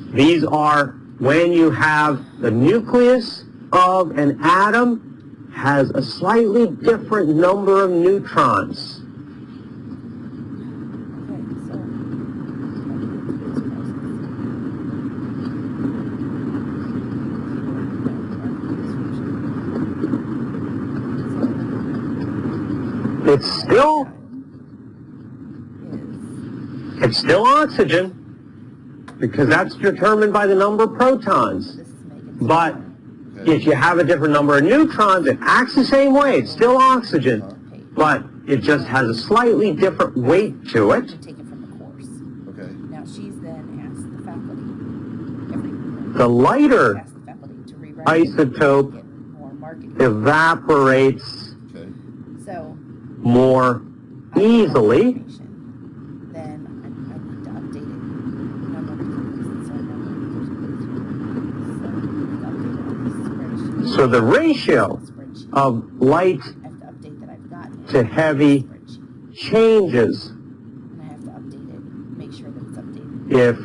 These are when you have the nucleus of an atom has a slightly different number of neutrons. Okay, so. It's still, it's still oxygen because that's determined by the number of protons. this is making. But if you have a different number of neutrons, it acts the same way. It's still oxygen, but it just has a slightly different weight to it. The course. Okay. Now, she's then asked the faculty, every, The lighter asked the faculty to rewrite. it, isotope Get more market. evaporates our number. So, it's updated on. So the ratio of light to update that I've gotten. to heavy changes And I have to update it, make sure that it's updated. if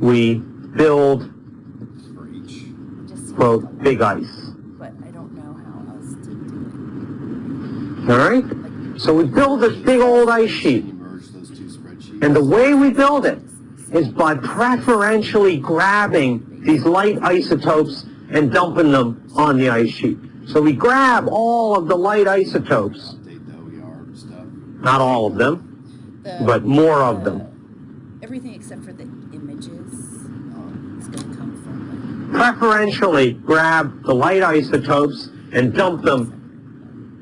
we build, For each. It just seems quote, big ice. But I don't know how else to do All right? So we build this big old ice sheet. Can you merge those two spreadsheets? And the way we build it is by preferentially grabbing these light isotopes and dumping them on the ice sheet. So we grab all of the light isotopes, Update the OER stuff. not all of them, the- but more of the- them. Everything except for the images is gonna come from Preferentially grab the light isotopes and dump them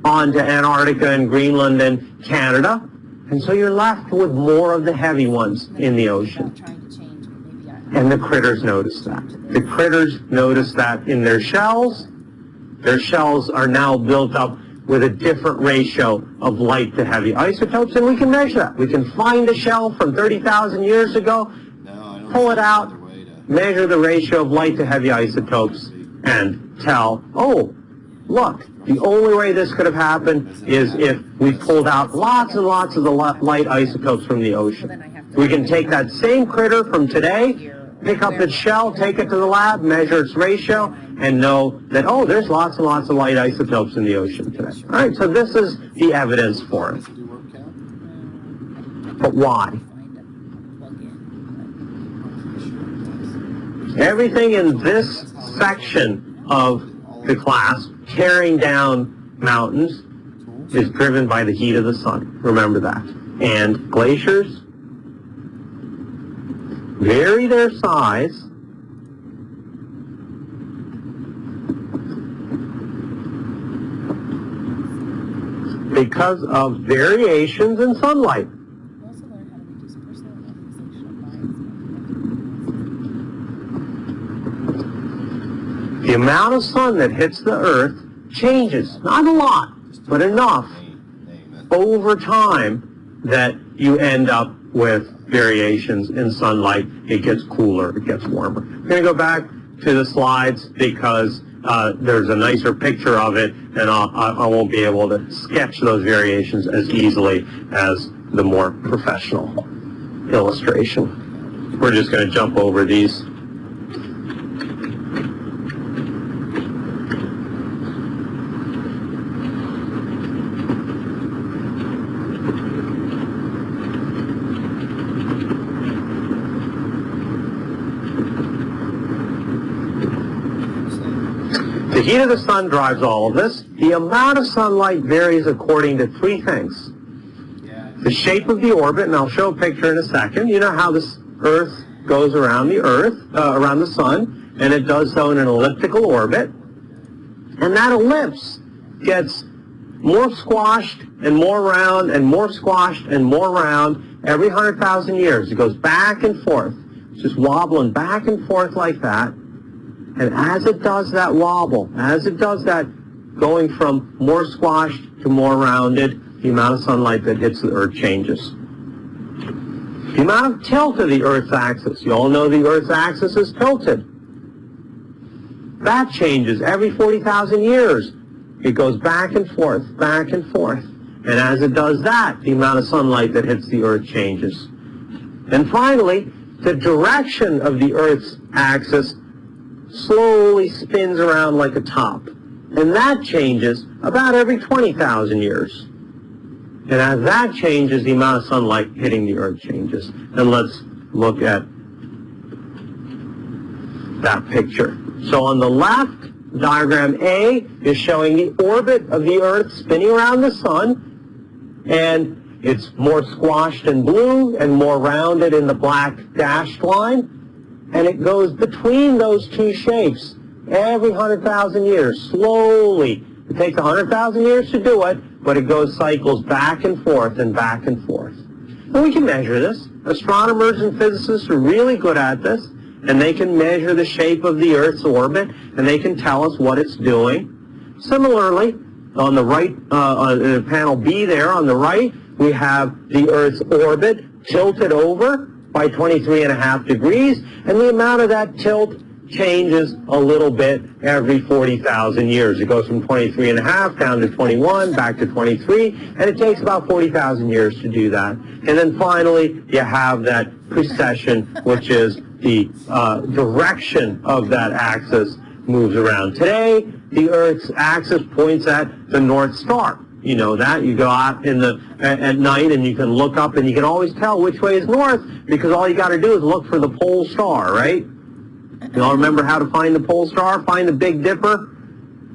onto Antarctica and Greenland and Canada. And so you're left with more of the heavy ones in the ocean. Without trying to change, but maybe I. And the critters notice that. The critters notice that in their shells. Their shells are now built up with a different ratio of light to heavy isotopes, and we can measure that. We can find a shell from 30,000 years ago, No, Pull it out. to- measure the ratio of light to heavy isotopes, and tell, oh, look, the only way this could have happened is if we pulled out lots and lots of the light isotopes from the ocean. then I have to. We can take that same critter from today, pick up its shell, take it to the lab, measure its ratio, and know that, oh, there's lots and lots of light isotopes in the ocean today. All right, so this is the evidence for it. Does it do word count? But why? Find a plug-in, I'm pretty sure it does. Everything in this section of the class, tearing down mountains, is driven by the heat of the sun. Remember that. And glaciers vary their size because of variations in sunlight. We also learn how to reduce personal organizational bias. The amount of sun that hits the earth changes, not a lot, but enough over time that you end up with variations in sunlight. It gets cooler, it gets warmer. I'm going to go back to the slides because uh, there's a nicer picture of it and I'll, I won't be able to sketch those variations as easily as the more professional illustration. We're just going to jump over these. The heat of the sun drives all of this. The amount of sunlight varies according to three things. The shape of the orbit, and I'll show a picture in a second. You know how this Earth goes around the Earth, uh, around the sun, and it does so in an elliptical orbit. And that ellipse gets more squashed and more round and more squashed and more round every 100,000 years. It goes back and forth. Just wobbling back and forth like that. And as it does that wobble, as it does that going from more squashed to more rounded, the amount of sunlight that hits the Earth changes. The amount of tilt of the Earth's axis. You all know the Earth's axis is tilted. That changes every 40,000 years. It goes back and forth, back and forth. And as it does that, the amount of sunlight that hits the Earth changes. And finally, the direction of the Earth's axis slowly spins around like a top. And that changes about every 20,000 years. And as that changes, the amount of sunlight hitting the Earth changes. And let's look at that picture. So on the left, diagram A is showing the orbit of the Earth spinning around the Sun. And it's more squashed in blue and more rounded in the black dashed line. And it goes between those two shapes every 100,000 years, slowly. It takes 100,000 years to do it, but it goes cycles back and forth and back and forth. And we can measure this. Astronomers and physicists are really good at this, and they can measure the shape of the Earth's orbit, and they can tell us what it's doing. Similarly, on the right, uh, on panel B there, on the right, we have the Earth's orbit tilted over by 23 and a half degrees, and the amount of that tilt changes a little bit every 40,000 years. It goes from 23 and a half down to 21, back to 23, and it takes about 40,000 years to do that. And then finally, you have that precession, which is the uh, direction of that axis moves around. Today, the Earth's axis points at the North Star. You know that. You go out in the at, night and you can look up and you can always tell which way is north because all you got to do is look for the pole star, right? You all remember how to find the pole star? Find the Big Dipper.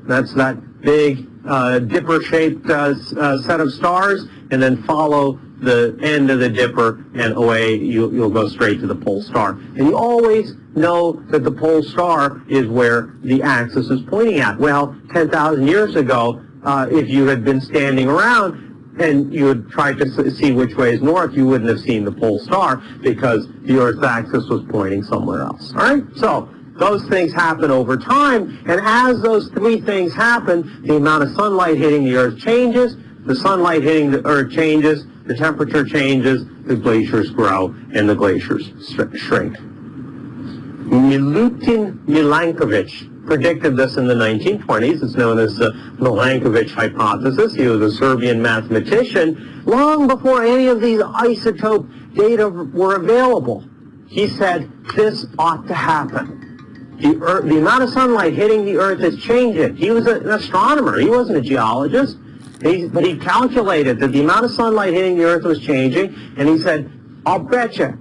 That's that big uh, dipper-shaped uh, uh, set of stars, and then follow the end of the dipper, and away you, you'll go straight to the pole star. And you always know that the pole star is where the axis is pointing at. Well, 10,000 years ago, uh, if you had been standing around and you had tried to see which way is north, you wouldn't have seen the pole star because the Earth's axis was pointing somewhere else. All right? So those things happen over time, and as those three things happen, the amount of sunlight hitting the Earth changes, the sunlight hitting the Earth changes, the temperature changes, the glaciers grow, and the glaciers shrink. Milutin Milankovitch predicted this in the 1920s. It's known as the Milankovitch hypothesis. He was a Serbian mathematician long before any of these isotope data were available. He said this ought to happen. The, earth, the amount of sunlight hitting the Earth is changing. He was an astronomer. He wasn't a geologist. He, but he calculated that the amount of sunlight hitting the Earth was changing, and he said, I'll bet you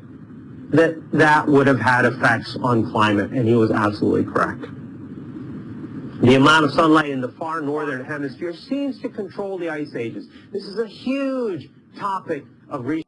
that that would have had effects on climate, and he was absolutely correct. The amount of sunlight in the far northern hemisphere seems to control the ice ages. This is a huge topic of research.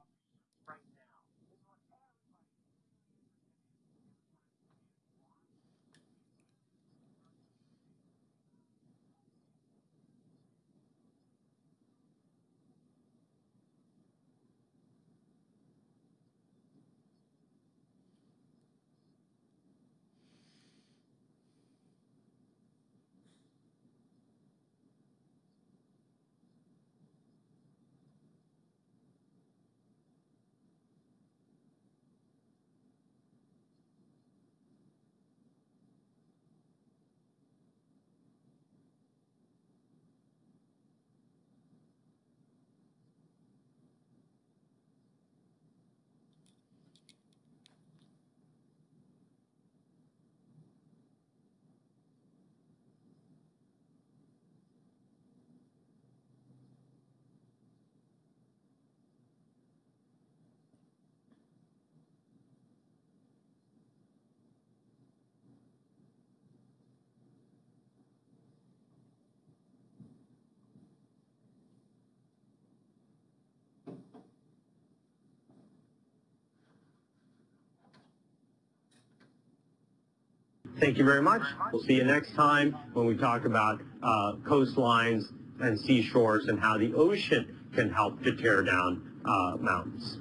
Thank you very much. We'll see you next time when we talk about uh, coastlines and seashores and how the ocean can help to tear down uh, mountains.